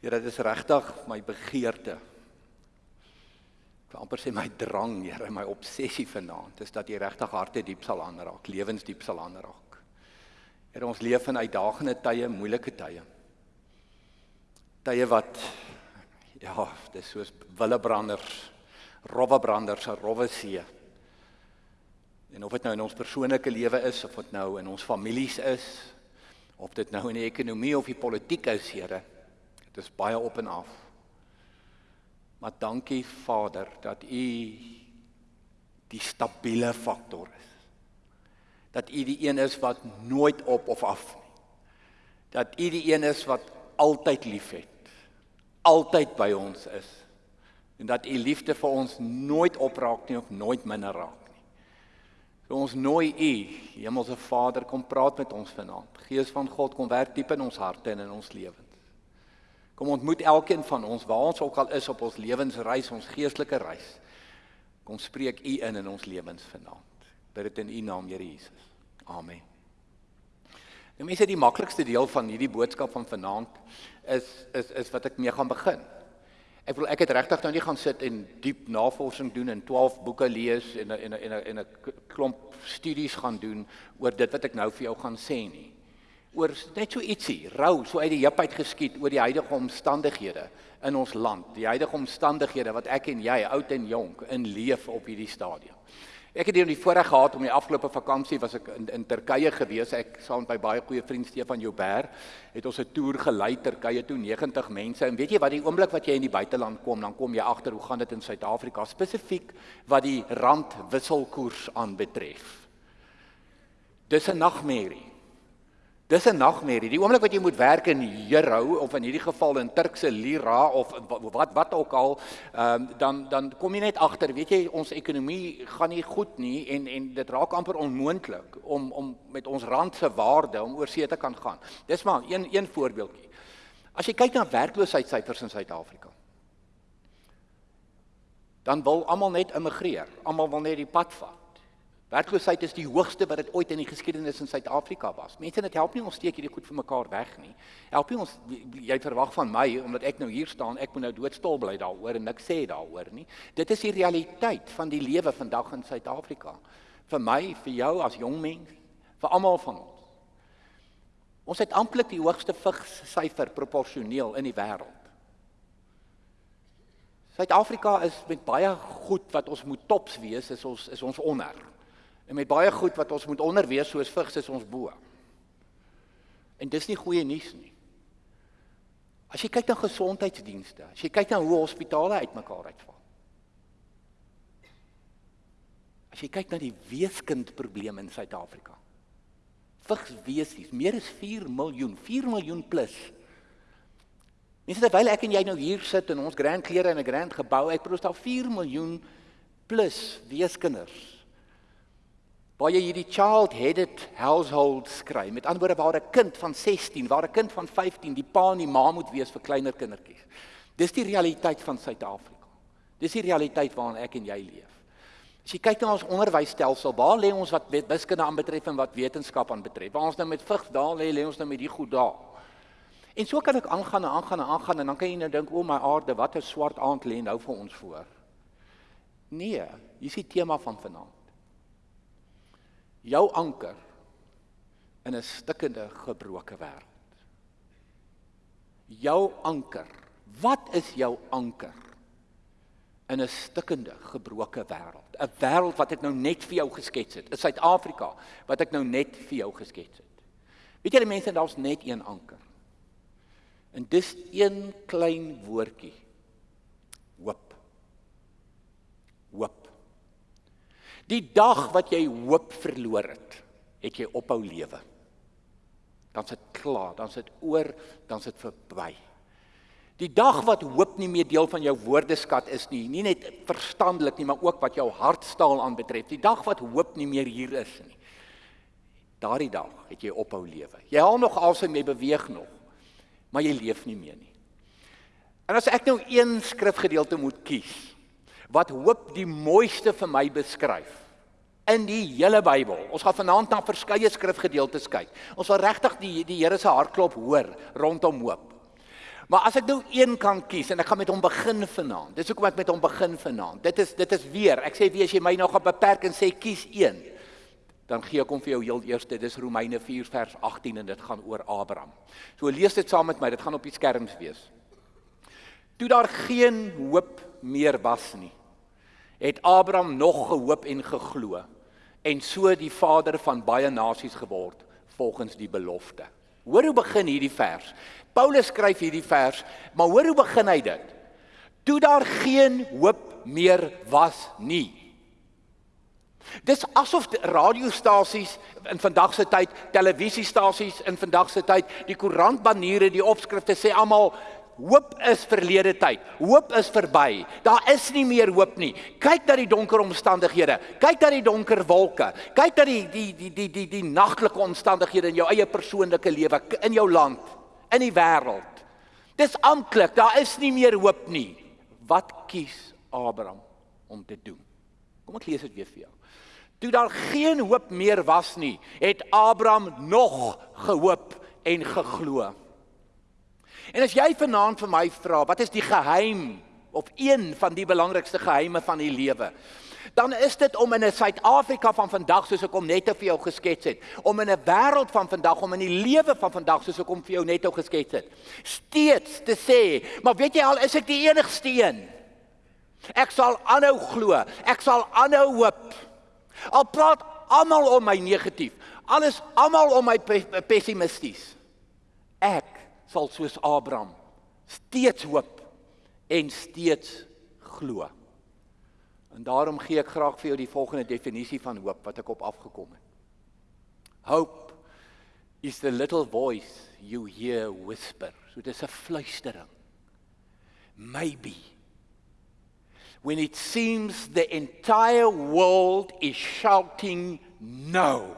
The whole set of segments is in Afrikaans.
Here, dit is regtig my begeerte. Ek wil amper sê my drang, Here, my obsessie vanaand is dat jy regtig harte diep sal aanraak, lewensdiep sal aanraak. Here, ons leef in uitdagende tye, moeilike tye. Tye wat ja, dis soos willebranders, rowwebranders, 'n rowwe see. En of dit nou in ons persoonlike lewe is of dit nou in ons families is, of dit nou in die ekonomie of die politiek is, Here, Dit is baie op en af. Maar dankie Vader dat U die stabiele faktor is. Dat U die een is wat nooit op of af nie. Dat U die een is wat altyd liefhet. Altyd by ons is. En dat U liefde vir ons nooit opraak nie of nooit minder raak nie. So ons nooi U, Hemelse Vader, kom praat met ons vanaand. Gees van God kom werk diep in ons harte en in ons lewens. Kom ontmoet elkeen van ons waar ons ook al is op ons lewensreis, ons geestelike reis. Kom spreek U in in ons lewens vanaand. Bid dit in U naam, Here Jesus. Amen. Nou mense, die maklikste deel van hierdie boodskap van vanaand is is is wat ek mee gaan begin. Ek wil ek het regtig nou nie gaan sit en diep navorsing doen en 12 boeke lees en en en 'n 'n 'n klomp studies gaan doen oor dit wat ek nou vir jou gaan sê nie oor net so ietsie, rou, so uit die heup uit geskiet oor die huidige omstandighede in ons land, die huidige omstandighede wat ek en jy, oud en jonk, in leef op hierdie stadium. Ek het hier die voorreg gehad om die afgelope vakansie was ek in, in Turkye gewees. Ek saam met my baie goeie vriend Stefan Joubert het ons 'n toer gelei Turkye toe 90 mense. En weet jy wat die oomblik wat jy in die buiteland kom, dan kom jy agter hoe gaan dit in Suid-Afrika spesifiek wat die rand wisselkoers aanbetref. Dis 'n nagmerrie. Dis 'n nagmerrie. Die oomblik wat jy moet werk in euro of in hierdie geval in Turkse lira of wat wat ook al, ehm um, dan dan kom jy net agter, weet jy, ons ekonomie gaan nie goed nie en en dit raak amper onmoontlik om om met ons rand se waarde om oor see te kan gaan. Dis maar een een voorbeeldjie. As jy kyk na werkloosheidssyfers in Suid-Afrika, dan wil almal net immigreer. Almal wil net die pad vat. Werkloosheid is die hoogste wat dit ooit in die geskiedenis in Suid-Afrika was. Mense, dit help nie ons steek hierdie goed vir mekaar weg nie. Help nie ons jy verwag van my omdat ek nou hier staan, ek moet nou doodstil bly daaroor en niks sê daaroor nie. Dit is die realiteit van die lewe vandag in Suid-Afrika. Vir my, vir jou as jong mens, vir almal van ons. Ons het amptelik die hoogste vigssyfer proporsioneel in die wêreld. Suid-Afrika is met baie goed wat ons moet tops wees, is ons is ons onder. En met baie goed wat ons moet onderwees soos vigs is ons bo. En dis nie goeie nuus nie. As jy kyk na gesondheidsdienste, as jy kyk na hoe hospitale uitmekaar uitval. As jy kyk na die weeskindprobleme in Suid-Afrika. Vigs wesies, meer as 4 miljoen, 4 miljoen plus. Mense terwyl ek en jy nou hier sit in ons grand klere in 'n grand gebou, ek probeer daar 4 miljoen plus weeskinders waar jy hierdie child headed household skry. Met ander woorde waar 'n kind van 16, waar 'n kind van 15 die pa en die ma moet wees vir kleiner kindertjies. Dis die realiteit van Suid-Afrika. Dis die realiteit waarin ek en jy leef. As jy kyk na ons onderwysstelsel, waar lê ons wat wiskunde aanbetref en wat wetenskap aanbetref? Waar ons nou met vigs daar lê, lê ons nou met die goed daar. En so kan ek aangaan en aangaan en aangaan en dan kan jy nou dink, "O my aarde, wat 'n swart aand lê nou vir ons voor." Nee, hier is die tema van vanaand jou anker in 'n stikkende gebroke wêreld. Jou anker. Wat is jou anker in 'n stikkende gebroke wêreld? 'n Wêreld wat ek nou net vir jou geskets het. In Suid-Afrika wat ek nou net vir jou geskets het. Weet julle mense, daar's net een anker. En dis een klein woordjie. Hoop. Hoop. Die dag wat jy hoop verloor het, het jy ophou lewe. Dan sit klaar, dan sit oor, dan sit verby. Die dag wat hoop nie meer deel van jou woordeskat is nie, nie net verstandelik nie, maar ook wat jou hartstaal aanbetref. Die dag wat hoop nie meer hier is nie. Daardie dag het jy ophou lewe. Jy haal nog asem, jy beweeg nog, maar jy leef nie meer nie. En as ek nou een skrifgedeelte moet kies wat hoop die mooiste vir my beskryf, in die hele Bybel. Ons gaan vanaand na verskeie skrifgedeeltes kyk. Ons wil regtig die die Here se hartklop hoor rondom hoop. Maar as ek nou een kan kies en ek gaan met hom begin vanaand. Dis hoekom ek met hom begin vanaand. Dit is dit is weer. Ek sê wie as jy my nou gaan beperk en sê kies een, dan gee ek hom vir jou heel eerste. Dis Romeine 4 vers 18 en dit gaan oor Abraham. So lees dit saam met my. Dit gaan op die skerms wees. Toe daar geen hoop meer was nie, het Abraham nog gehoop en geglo en so die vader van baie nasies geword volgens die belofte. Hoor hoe begin hierdie vers. Paulus skryf hierdie vers, maar hoor hoe begin hy dit? Toe daar geen hoop meer was nie. Dis asof radiostasies in vandag se tyd, televisiestasies in vandag se tyd, die koerantbaniere, die opskrifte sê almal Hoop is verlede tyd. Hoop is verby. Daar is nie meer hoop nie. Kyk na die donker omstandighede. Kyk na die donker wolke. Kyk na die die die die die die nagtelike omstandighede in jou eie persoonlike lewe, in jou land, in die wêreld. Dis amptelik, daar is nie meer hoop nie. Wat kies Abraham om te doen? Kom ek lees dit weer vir jou. Toe daar geen hoop meer was nie, het Abraham nog gehoop en geglo. En as jy vanaand vir my vra, wat is die geheim of een van die belangrikste geheime van die lewe? Dan is dit om in 'n Suid-Afrika van vandag soos ek hom net vir jou geskets het, om in 'n wêreld van vandag, om in die lewe van vandag soos ek hom vir jou net nou geskets het, steeds te sê, maar weet jy al, is ek die enigste een? Ek sal aanhou glo, ek sal aanhou hoop. Al praat almal om my negatief, alles almal om my pessimisties. Ek sal soos Abraham steeds hoop en steeds glo. En daarom gee ek graag vir jou die volgende definisie van hoop wat ek op afgekom het. Hope is the little voice you hear whisper. So dis 'n fluistering. Maybe when it seems the entire world is shouting no.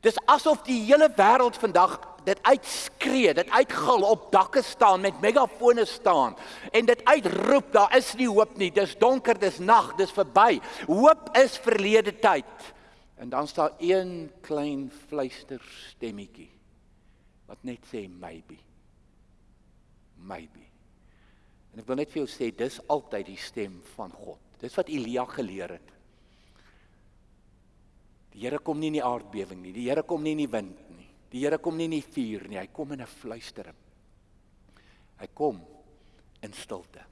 Dis asof die hele wêreld vandag dit uitskree, dit uitgil op dakke staan met megafone staan en dit uitroep, daar is nie hoop nie. Dis donker, dis nag, dis verby. Hoop is verlede tyd. En dan staan een klein fluister stemmetjie wat net sê maybe. Maybe. En ek wil net vir jou sê dis altyd die stem van God. Dis wat Elia geleer het. Die Here kom nie in die aardbewing nie. Die Here kom nie in die wind. Die Here kom nie in die vuur nie, hy kom in 'n fluistering. Hy kom in stilte.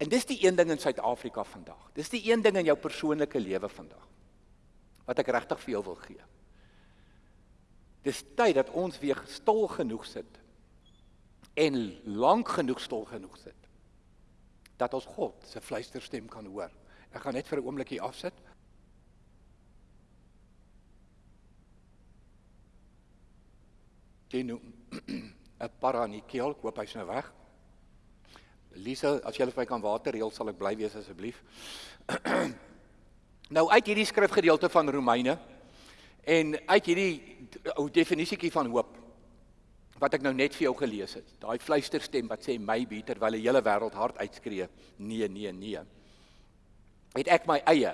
En dis die een ding in Suid-Afrika vandag. Dis die een ding in jou persoonlike lewe vandag wat ek regtig vir jou wil gee. Dis tyd dat ons weer stil genoeg sit en lank genoeg stil genoeg sit dat ons God se fluisterstem kan hoor. Ek gaan net vir 'n oombliekie afsit. Nou 'n para in die keel, koop hy's nou weg. Lisa, as jy vir my kan water reël, sal ek bly wees asseblief. nou uit hierdie skrifgedeelte van Romeine en uit hierdie ou definisietjie van hoop wat ek nou net vir jou gelees het. Daai fluisterstem wat sê maybe terwyl die hele wêreld hard uitskree, nee, nee, nee. Het ek my eie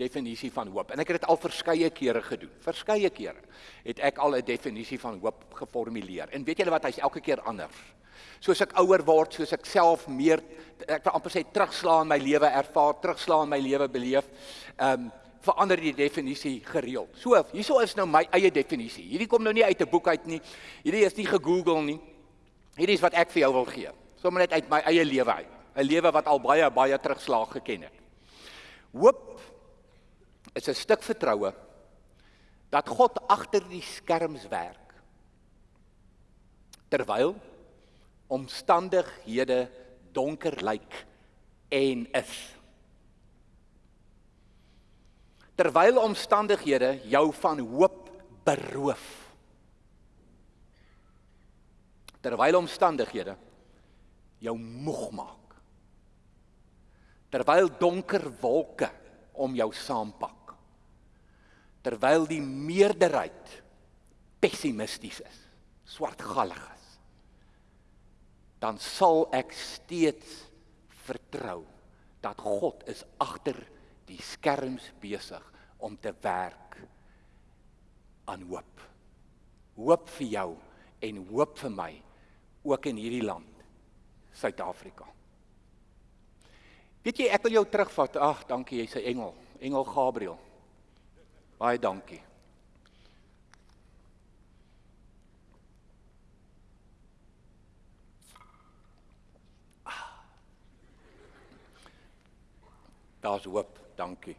definisie van hoop. En ek het dit al verskeie kere gedoen. Verskeie kere het ek al 'n definisie van hoop geformuleer. En weet julle wat, hy's elke keer anders. Soos ek ouer word, soos ek self meer ek wil amper sê terugslaan my lewe ervaar, terugslaan my lewe beleef, ehm um, verander die definisie gereeld. So, hierso is nou my eie definisie. Hierdie kom nou nie uit 'n boek uit nie. Hierdie is nie gegoogel nie. Hierdie is wat ek vir jou wil gee. Sommige net uit my eie lewe uit. 'n Lewe wat al baie baie terugslag geken het. Hoop is 'n stuk vertroue dat God agter die skerms werk. Terwyl omstandighede donker lyk en is. Terwyl omstandighede jou van hoop beroof. Terwyl omstandighede jou moeg maak. Terwyl donker wolke om jou saampak terwyl die meerderheid pessimisties is, swartgallig is, dan sal ek steeds vertrou dat God is agter die skerms besig om te werk aan hoop. Hoop vir jou en hoop vir my ook in hierdie land, Suid-Afrika. Weet jy, ek wil jou terugvat. Ag, dankie, jy's 'n engel. Engel Gabriël. Baie dankie. Daar's hoop, dankie.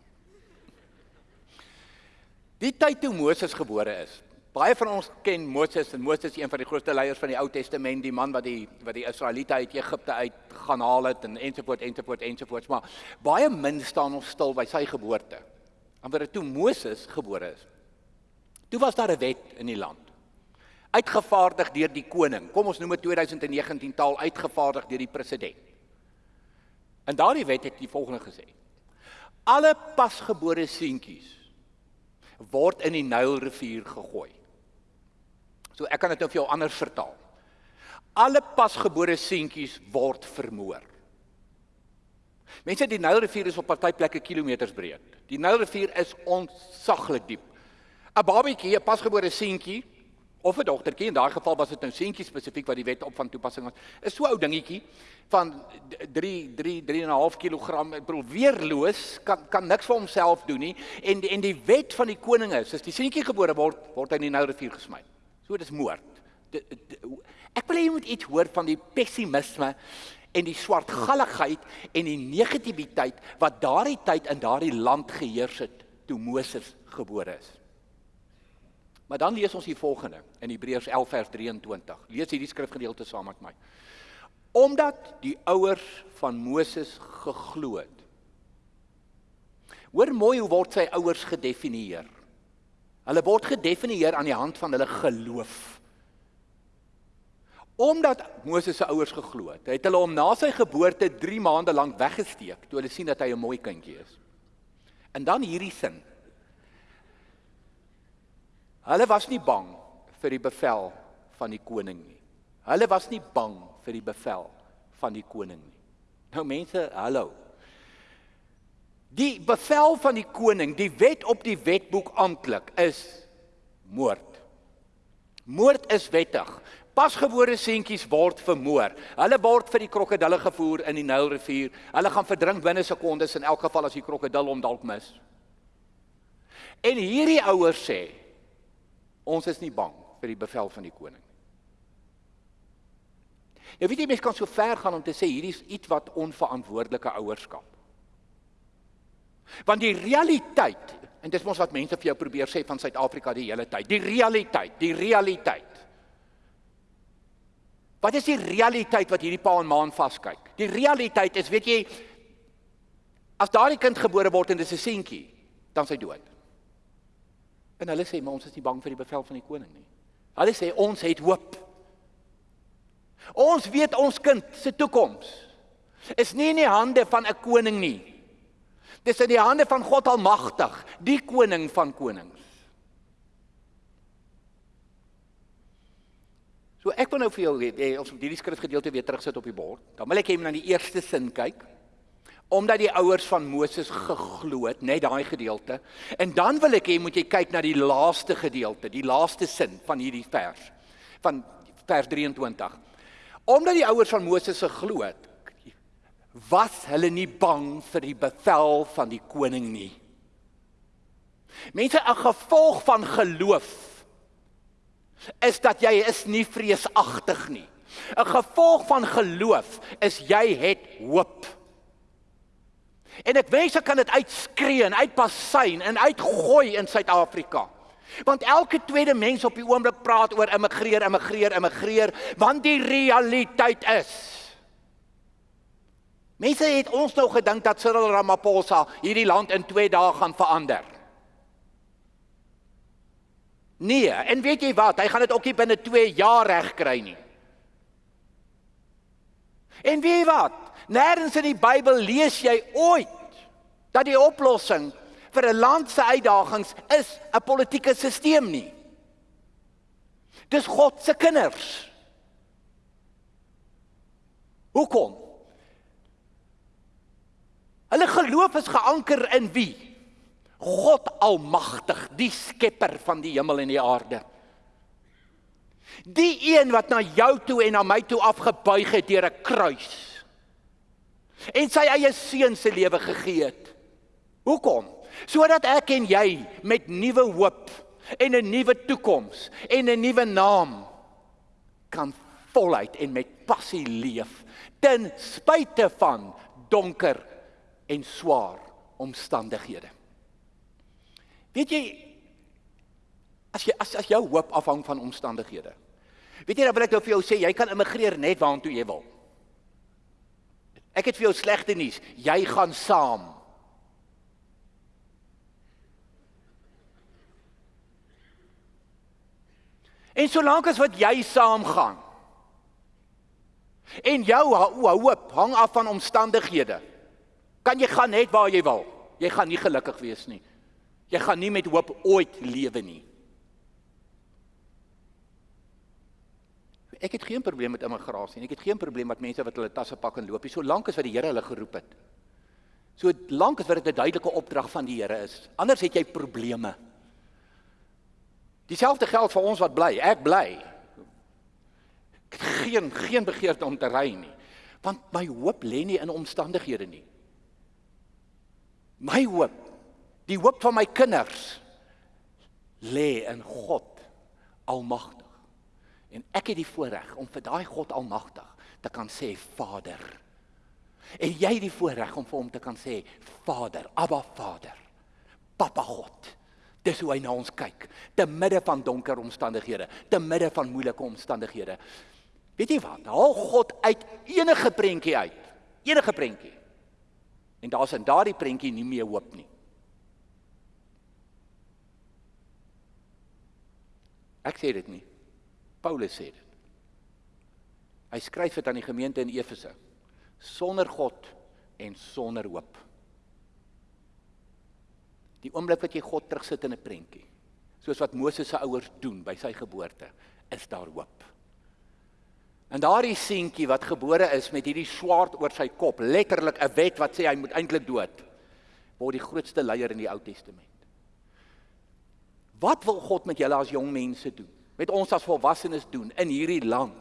Die tyd toe Moses gebore is. Baie van ons ken Moses en Moses is een van die grootste leiers van die Ou Testament, die man wat die wat die Israeliete uit Egipte uit gaan haal het en ensovoorts ensovoorts ensovoorts, maar baie min staan ons stil by sy geboorte. En wanneer toe Moses gebore is. Toe was daar 'n wet in die land. Uitgevaardig deur die koning. Kom ons noem dit 2019 taal uitgevaardig deur die president. En daardie wet het die volgende gesê: Alle pasgebore seentjies word in die Nylrivier gegooi. So ek kan dit nou vir jou anders vertaal. Alle pasgebore seentjies word vermoor. Mense, die Nylrivier is op party plekke kilometers breed. Die Nylrivier is ontsaglik diep. 'n Babatjie, 'n pasgebore seentjie of 'n dogtertjie, in daai geval was dit nou seentjie spesifiek wat die wet op van toepassing was, is so ou dingetjie van 3 3 3.5 kg. Ek bedoel weerloos kan kan niks vir homself doen nie en en die wet van die koning is as die seentjie gebore word word hy in die Nylrivier gesmy. So dis moord. De, de, ek wil hê jy moet iets hoor van die pessimisme en die swartgalligheid en die negativiteit wat daardie tyd in daardie land geheers het toe Moses gebore is. Maar dan lees ons die volgende in Hebreërs 11 vers 23. Lees hierdie skrifgedeelte saam met my omdat die ouers van Moses geglo het. Hoor mooi hoe word sy ouers gedefinieer. Hulle word gedefinieer aan die hand van hulle geloof. Omdat Moses se ouers geglo het, het hulle hom na sy geboorte 3 maande lank weggesteek toe hulle sien dat hy 'n mooi kindjie is. En dan hierdie sin. Hulle was nie bang vir die bevel van die koning nie. Hulle was nie bang vir die bevel van die koning nie. Nou mense, hallo. Die bevel van die koning, die wet op die wetboek amptelik is moord. Moord is wettig. Pasgebore seentjies word vermoor. Hulle word vir die krokodille gevoer in die Nylrivier. Hulle gaan verdrink binne sekondes in elk geval as die krokodil hom dalk mis. En hierdie ouers sê ons is nie bang vir die bevel van die koning Nou weet jy mense kan so ver gaan om te sê hierdie is iets wat onverantwoordelike ouerskap. Want die realiteit en dis mos wat mense vir jou probeer sê van Suid-Afrika die hele tyd. Die realiteit, die realiteit. Wat is die realiteit wat hierdie pa en ma aan vaskyk? Die realiteit is, weet jy, as daardie kind gebore word en dis 'n seentjie, dan sy dood. En hulle sê, "Maar ons is nie bang vir die bevel van die koning nie." Hulle sê ons het hoop. Ons weet ons kind se toekoms is nie in die hande van 'n koning nie. Dis in die hande van God Almagtig, die koning van konings. So ek wil nou vir jou hê ons moet hierdie skrifgedeelte weer terugsit op die bord. Dan wil ek hê jy moet na die eerste sin kyk. Omdat die ouers van Moses geglo het, net daai gedeelte. En dan wil ek hê moet jy kyk na die laaste gedeelte, die laaste sin van hierdie vers. Van vers 23. Omdat die ouers van Moses se glo het, was hulle nie bang vir die bevel van die koning nie. Mense, 'n gevolg van geloof is dat jy is nie vreesagtig nie. 'n Gevolg van geloof is jy het hoop. En ek wens ek kan dit uitskree en uitpasyn en uitgooi in Suid-Afrika. Want elke tweede mens op die oomblik praat oor immigreer, immigreer, immigreer, want die realiteit is Mense het ons nou gedink dat Cyril Ramaphosa hierdie land in 2 dae gaan verander. Nee, en weet jy wat? Hy gaan dit ook nie binne 2 jaar regkry nie. En weet jy wat? Nêrens in die Bybel lees jy ooit dat die oplossing vir 'n land se uitdagings is 'n politieke stelsel nie. Dis God se kinders. Hoekom? Hulle geloof is geanker in wie? God Almagtig, die skepper van die hemel en die aarde. Die een wat na jou toe en na my toe afgebuig het deur 'n kruis. En sy eie seun se lewe gegee het. Hoekom? Sodat ek en jy met nuwe hoop en 'n nuwe toekoms en 'n nuwe naam kan voluit en met passie leef ten spyte van donker en swaar omstandighede. Weet jy as jy as as jou hoop afhang van omstandighede. Weet jy dan wil ek nou vir jou sê jy kan immigreer net waartoe jy wil. Ek het vir jou slegte nuus, jy gaan saam. En solank as wat jy saam gaan. En jou hoop hang af van omstandighede. Kan jy gaan net waar jy wil. Jy gaan nie gelukkig wees nie. Jy gaan nie met hoop ooit lewe nie. Ek het geen probleem met immigrasie nie. Ek het geen probleem met mense wat hulle tasse pak en loop nie, solank as wat die Here hulle geroep het. So lank as wat dit 'n duidelike opdrag van die Here is. Anders het jy probleme. Dieselfde geld vir ons wat bly. Ek bly. Ek het geen geen begeerte om te ry nie. Want my hoop lê nie in omstandighede nie. My hoop, die hoop van my kinders lê in God Almagtig. En ek het die voorreg om vir daai God Almagtig te kan sê Vader. En jy die voorreg om vir hom te kan sê Vader, Abba Vader. Papa God. Dis hoe hy na ons kyk, te midde van donker omstandighede, te midde van moeilike omstandighede. Weet jy wat? Haal God uit enige prentjie uit. Enige prentjie. En daar's in daardie prentjie nie meer hoop nie. Ek sê dit nie. Paulus sê dit. Hy skryf dit aan die gemeente in Efese. Sonder God en sonder hoop. Die oomblik wat jy God terugsit in 'n prentjie, soos wat Moses se ouers doen by sy geboorte, is daar hoop. En daardie seentjie wat gebore is met hierdie swaard oor sy kop, letterlik 'n wet wat sê hy moet eintlik dood, word die grootste leier in die Ou Testament. Wat wil God met julle as jong mense doen? Met ons as volwassenes doen in hierdie land?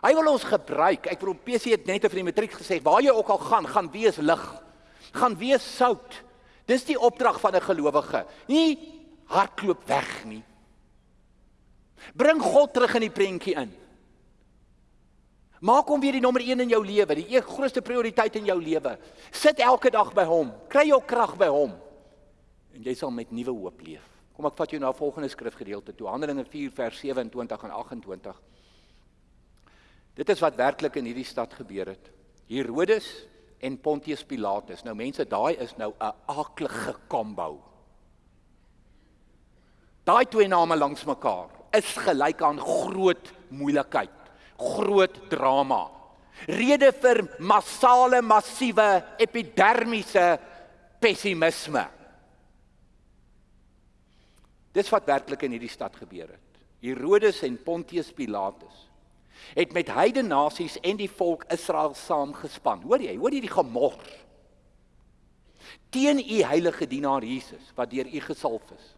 Hy wil ons gebruik. Ek op PC het net vir die matriek gesê, waar jy ook al gaan, gaan wees lig. Gaan wees sout. Dis die opdrag van 'n gelowige. Nie hardloop weg nie. Bring God terug in die prentjie in. Maak hom weer die nommer 1 in jou lewe, die een grootste prioriteit in jou lewe. Sit elke dag by hom. Kry jou krag by hom. En jy sal met nuwe hoop leef. Kom ek vat jou na 'n volgende skrifgedeelte toe. Handelinge 4 vers 27 en 28. Dit is wat werklik in hierdie stad gebeur het. Herodes en Pontius Pilatus. Nou mense, daai is nou 'n aaklige kombo. Daai twee name langs mekaar is gelyk aan groot moeilikheid groot drama. Rede vir massale massiewe epidermiese pessimisme. Dis wat werklik in hierdie stad gebeur het. Herodes en Pontius Pilatus het met heidene nasies en die volk Israel saamgespan. Hoor jy? Hoor jy die gemors? Teen u heilige dienaar Jesus wat deur u gesalf is.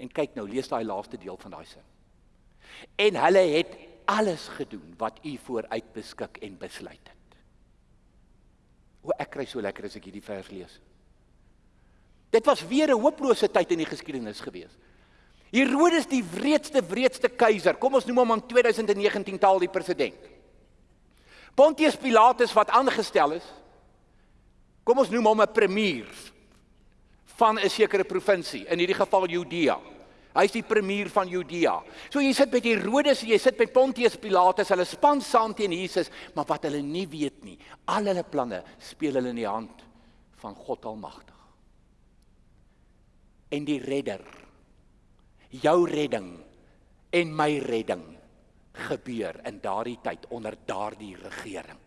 En kyk nou, lees daai laaste deel van daai sin. En hulle het alles gedoen wat u vooruit beskik en besluit het. O ek kry so lekker as ek hierdie vers lees. Dit was weer 'n hopelose tyd in die geskiedenis gewees. Herodes die wreedste wreedste keiser. Kom ons noem hom in 2019 taal die president. Pontius Pilatus wat aangestel is. Kom ons noem hom 'n premier van 'n sekere provinsie, in hierdie geval Judea. Hy's die premier van Judea. So jy sit met Herodes jy sit met Pontius Pilatus, hulle span saam teen Jesus, maar wat hulle nie weet nie, al hulle planne speel hulle in die hand van God Almagtig. En die redder, jou redding en my redding gebeur in daardie tyd onder daardie regering.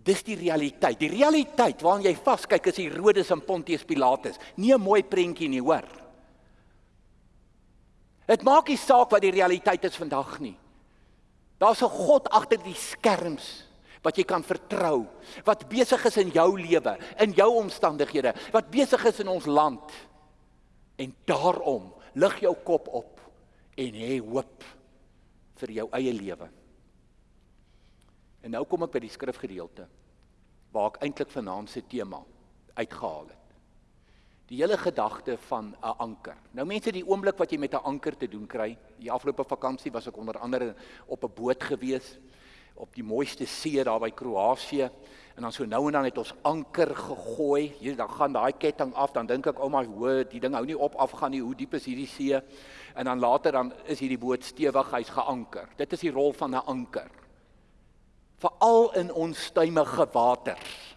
Dis die realiteit. Die realiteit waarna jy vaskyk is Herodes en Pontius Pilatus. Nie 'n mooi prentjie nie, hoor. Dit maak nie saak wat die realiteit is vandag nie. Daar's 'n God agter die skerms wat jy kan vertrou, wat besig is in jou lewe, in jou omstandighede, wat besig is in ons land. En daarom lig jou kop op en hê hoop vir jou eie lewe. En nou kom ek by die skrifgedeelte waar ek eintlik vanaand se tema uitgehaal het. Die hele gedagte van 'n anker. Nou mense, die oomblik wat jy met 'n anker te doen kry, die afgelope vakansie was ek onder andere op 'n boot gewees op die mooiste see daar by Kroasie en dan so nou en dan het ons anker gegooi. Hier dan gaan daai ketting af, dan dink ek, "O oh my hoor, die ding hou nie op afgaan nie. Hoe diep is hierdie see?" En dan later dan is hierdie boot stewig, hy's geanker. Dit is die rol van 'n anker. Veral in onstuimige waters.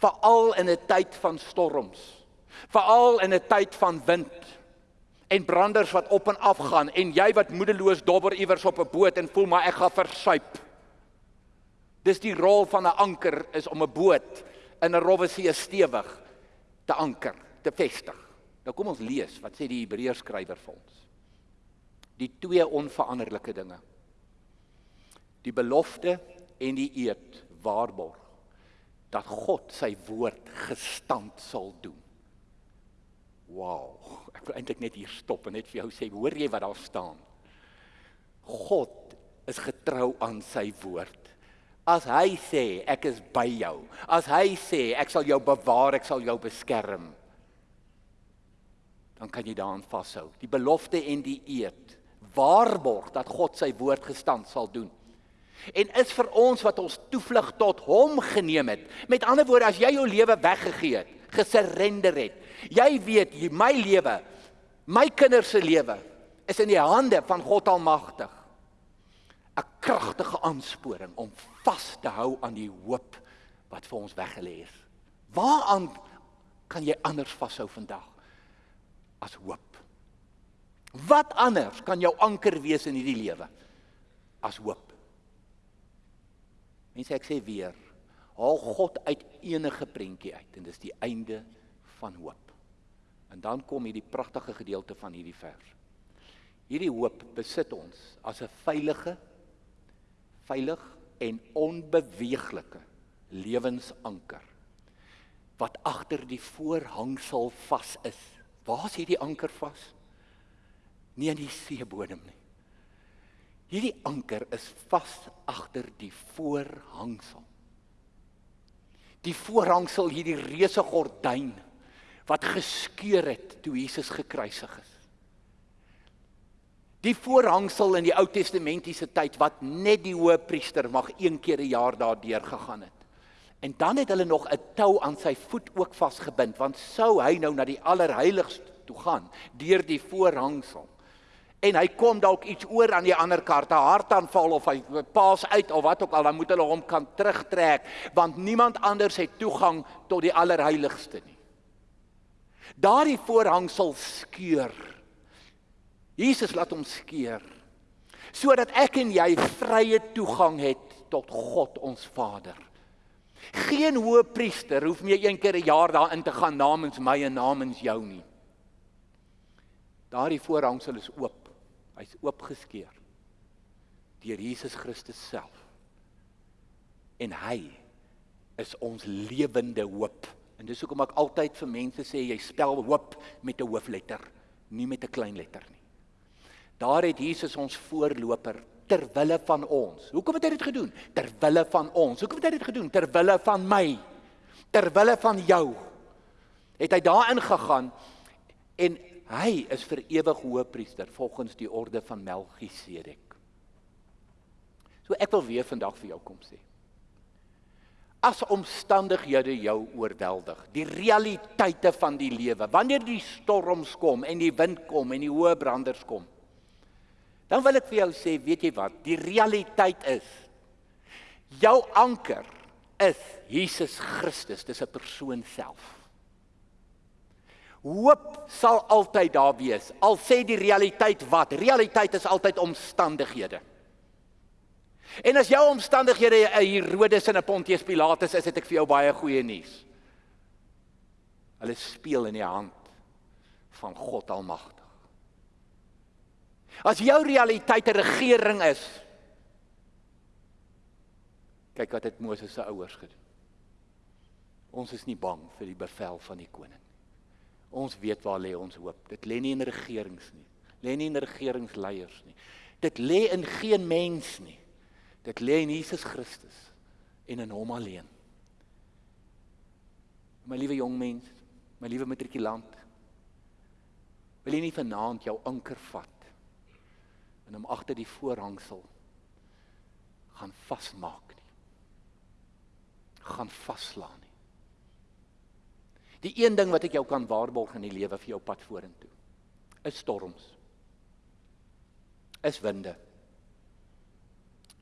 Veral in 'n tyd van storms. Veral in 'n tyd van wind en branders wat op en af gaan en jy wat moedeloos dobber iewers op 'n boot en voel maar ek gaan versuip. Dis die rol van 'n anker is om 'n boot in 'n rowwe see stewig te anker, te vestig. Nou kom ons lees wat sê die Hebreërs skrywer vir ons. Die twee onveranderlike dinge. Die belofte en die eed waarborg dat God sy woord gestand sal doen. Wow, ek wil eintlik net hier stop en net vir jou sê, hoor jy wat daar staan? God is getrou aan sy woord. As hy sê ek is by jou, as hy sê ek sal jou bewaar, ek sal jou beskerm, dan kan jy daaraan vashou. Die belofte en die eed waarborg dat God sy woord gestand sal doen. En is vir ons wat ons toevlug tot hom geneem het. Met ander woorde, as jy jou lewe weggegee het, gesurrender het, jy weet, my lewe, my kinders se lewe is in die hande van God Almagtig. Kragtige aansporing om vas te hou aan die hoop wat vir ons weggelê is. Waaraan kan jy anders vashou vandag as hoop? Wat anders kan jou anker wees in hierdie lewe as hoop? Mense ek sê weer, haal God uit enige prentjie uit en dis die einde van hoop. En dan kom hierdie pragtige gedeelte van hierdie vers. Hierdie hoop besit ons as 'n veilige veilig en onbeweeglike lewensanker wat agter die voorhangsel vas is. Waar is hierdie anker vas? Nie in die seebodem nie. Hierdie anker is vas agter die voorhangsel. Die voorhangsel hierdie reuse gordyn wat geskeur het toe Jesus gekruisig is. Die voorhangsel in die Ou Testamentiese tyd wat net die hoëpriester mag een keer 'n jaar daardeur gegaan het. En dan het hulle nog 'n tou aan sy voet ook vasgebind want sou hy nou na die allerheiligste toe gaan deur die voorhangsel. En hy kom dalk iets oor aan die ander kant, 'n hartaanval of hy paas uit of wat ook al, dan moet hulle hom kan terugtrek want niemand anders het toegang tot die allerheiligste nie. Daardie voorhangsel skeur Jesus laat hom skeer sodat ek en jy vrye toegang het tot God ons Vader. Geen hoëpriester hoef meer een keer 'n jaar daarin te gaan namens my en namens jou nie. Daardie voorhangsel is oop. Hy's oopgeskeur deur Jesus Christus self. En hy is ons lewende hoop. En dis hoekom ek altyd vir mense sê jy spel hoop met 'n hoofletter, nie met 'n klein letter nie. Daar het Jesus ons voorloper ter wille van ons. Hoekom het hy dit gedoen? Ter wille van ons. Hoekom het hy dit gedoen? Ter wille van my. Ter wille van jou. Het hy daarin gegaan en hy is vir ewig hoëpriester volgens die orde van Melchisedek. So ek wil weer vandag vir jou kom sê. As omstandighede jou oorweldig, die realiteite van die lewe, wanneer die storms kom en die wind kom en die hoë branders kom, Dan wil ek vir jou sê, weet jy wat? Die realiteit is jou anker is Jesus Christus, dis 'n persoon self. Hoop sal altyd daar wees. Al sê die realiteit wat? Realiteit is altyd omstandighede. En as jou omstandighede 'n Herodes en 'n Pontius Pilatus is, het ek vir jou baie goeie nuus. Hulle speel in die hand van God Almagtig. As jou realiteit 'n regering is. Kyk wat het Moses se ouers gedoen. Ons is nie bang vir die bevel van die koning. Ons weet waar lê ons hoop. Dit lê nie in regerings nie. Lê nie in regeringsleiers nie. Dit lê in geen mens nie. Dit lê in Jesus Christus en in hom alleen. My liewe jong mens, my liewe matrikulant, wil jy nie vanaand jou anker vat en hom agter die voorhangsel gaan vasmaak nie. gaan vaslaan nie. Die een ding wat ek jou kan waarborg in die lewe vir jou pad vorentoe is storms. Is winde.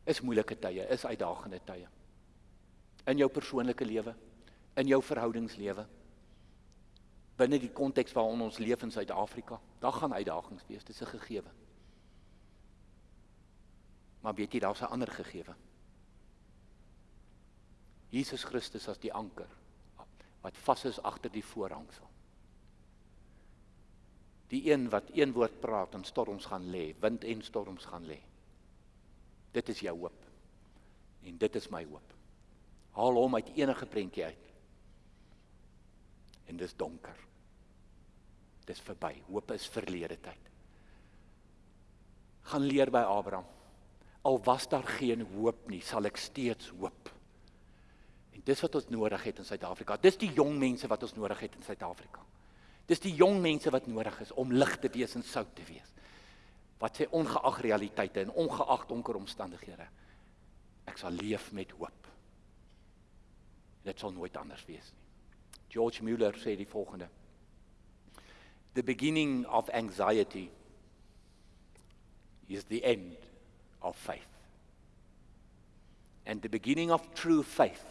Is moeilike tye, is uitdagende tye. In jou persoonlike lewe, in jou verhoudingslewe binne die konteks waarin ons leef in Suid-Afrika. Daar gaan uitdagings wees, dis 'n gegewe. Maar weet jy daar's 'n ander gegewe. Jesus Christus as die anker wat vas is agter die voorhangsel. Die een wat een woord praat en storms gaan lê, wind en storms gaan lê. Dit is jou hoop. En dit is my hoop. Haal hom uit enige prentjie uit en dis donker. Dis verby. Hoop is verlede tyd. Gaan leer by Abraham. Al was daar geen hoop nie, sal ek steeds hoop. En dis wat ons nodig het in Suid-Afrika. Dis die jong mense wat ons nodig het in Suid-Afrika. Dis die jong mense wat nodig is om lig te wees en sout te wees. Wat sê ongeag realiteite en ongeag donker omstandighede. Ek sal leef met hoop. Dit sal nooit anders wees nie. George Muller sê die volgende: The beginning of anxiety is the end of faith. And the beginning of true faith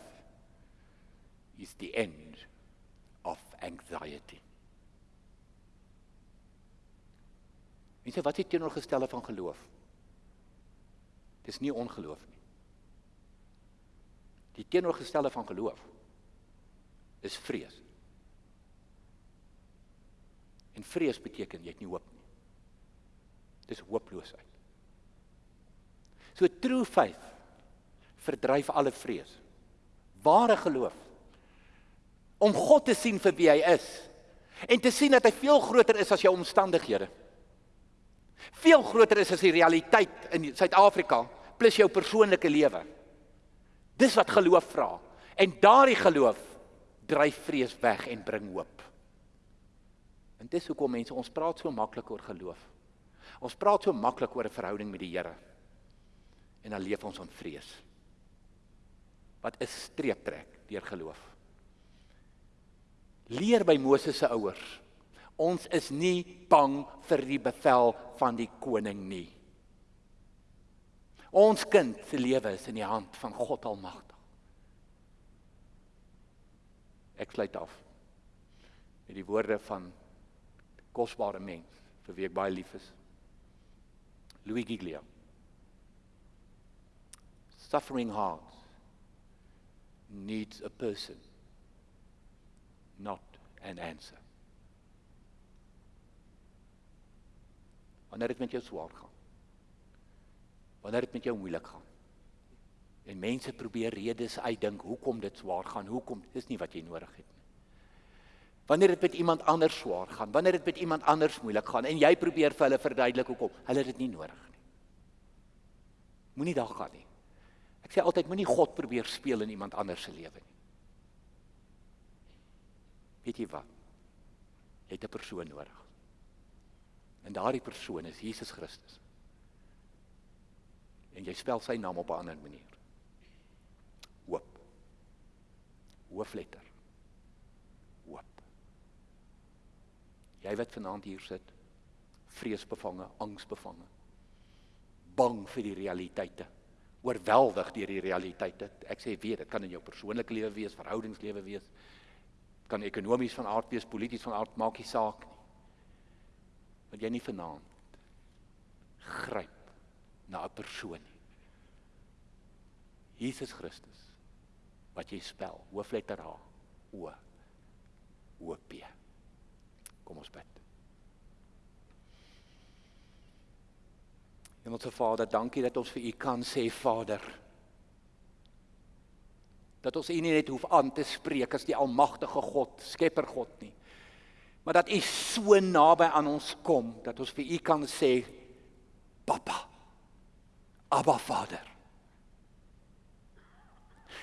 is the end of anxiety. Mense, wat is teenoorgestelde van geloof? Dis nie ongeloof nie. Die teenoorgestelde van geloof is vrees. En vrees beteken jy het nie hoop nie. Dis hooploosheid. So true faith verdryf alle vrees. Ware geloof om God te sien vir wie hy is en te sien dat hy veel groter is as jou omstandighede. Veel groter is as die realiteit in Suid-Afrika plus jou persoonlike lewe. Dis wat geloof vra. En daardie geloof dryf vrees weg en bring hoop. En dis hoekom mense ons praat so maklik oor geloof. Ons praat so maklik oor 'n verhouding met die Here. En dan leef ons in vrees. Wat 'n streep trek deur geloof. Leer by Moses se ouers. Ons is nie bang vir die bevel van die koning nie. Ons kind se lewe is in die hand van God Almagtig. Ek sluit af met die woorde van kosbare mens vir wie ek baie lief is. Louis Giglia. Suffering hearts needs a person not an answer. Wanneer dit met jou swaar gaan. Wanneer dit met jou moeilik gaan. En mense probeer redes uitdink hoekom dit swaar gaan, hoekom dis nie wat jy nodig het nie. Wanneer dit met iemand anders swaar gaan, wanneer dit met iemand anders moeilik gaan en jy probeer vir hulle verduidelik hoekom, hulle het dit nie nodig nie. Moenie daar gaan nie. Ek sê altyd moenie God probeer speel in iemand anders se lewe nie. Weet jy wat? Jy het 'n persoon nodig. En daardie persoon is Jesus Christus. En jy spel sy naam op 'n ander manier hoofletter. Hoop. Jy wat vanaand hier sit, vreesbevange, angsbevange. Bang vir die realiteite. Oorweldig deur die realiteite. Ek sê weer, dit kan in jou persoonlike lewe wees, verhoudingslewe wees. Kan ekonomies van aard wees, polities van aard, maak nie saak nie. Want jy nie vanaand gryp na 'n persoon nie. Jesus Christus wat jy spel, hoofletter H, O, O P. Kom ons bid. Hemelse Vader, dankie dat ons vir U kan sê Vader. Dat ons U nie net hoef aan te spreek as die almagtige God, Skepper God nie. Maar dat U so naby aan ons kom dat ons vir U kan sê Papa. Abba Vader.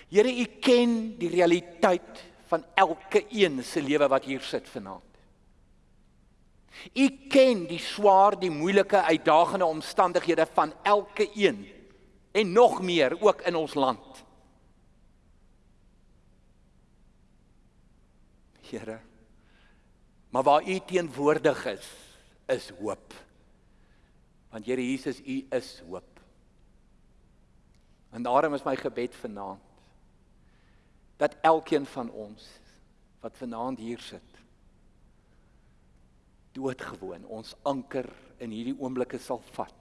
Here, U ken die realiteit van elke een se lewe wat hier sit vanaand. U ken die swaar, die moeilike, uitdagende omstandighede van elke een en nog meer ook in ons land. Here. Maar waar U teenwoordig is, is hoop. Want Here Jesus, U is hoop. En daarom is my gebed vanaand dat elkeen van ons wat vanaand hier sit doodgewoon ons anker in hierdie oomblikke sal vat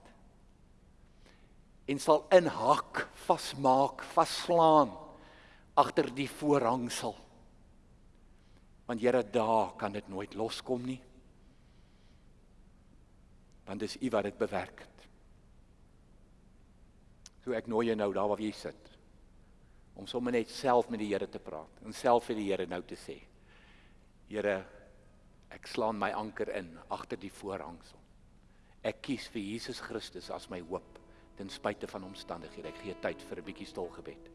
en sal inhak, vasmaak, vaslaan agter die voorhangsel. Want Here, daar kan dit nooit loskom nie. Want dis U wat dit bewerk het. So ek nooi jou nou daar waar jy sit om sommer net self met die Here te praat en self vir die Here nou te sê. Here, ek slaan my anker in agter die voorhangsel. Ek kies vir Jesus Christus as my hoop ten spyte van omstandighede. Ek gee tyd vir 'n bietjie stil gebed.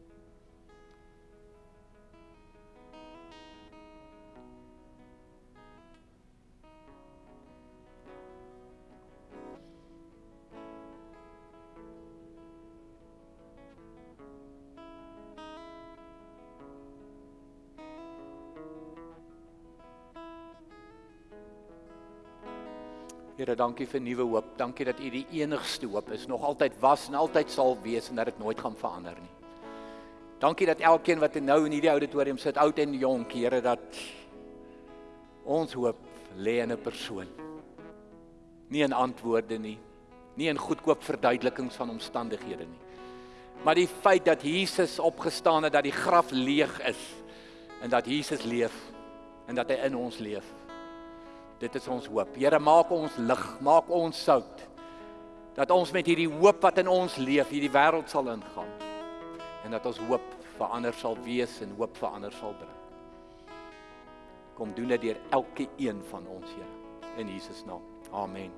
Here, dankie vir nuwe hoop. Dankie dat U die enigste hoop is, nog altyd was en altyd sal wees en dat dit nooit gaan verander nie. Dankie dat elkeen wat nou in hierdie auditorium sit, oud en jonk, Here, dat ons hoop lê in 'n persoon. Nie in antwoorde nie, nie in goedkoop verduidelikings van omstandighede nie. Maar die feit dat Jesus opgestaan het, dat die graf leeg is en dat Jesus leef en dat hy in ons leef. Dit is ons hoop. Here, maak ons lig, maak ons sout. Dat ons met hierdie hoop wat in ons leef, hierdie wêreld sal ingaan. En dat ons hoop verander sal wees en hoop verander sal bring. Kom doen dit deur elke een van ons, Here. In Jesus naam. Amen.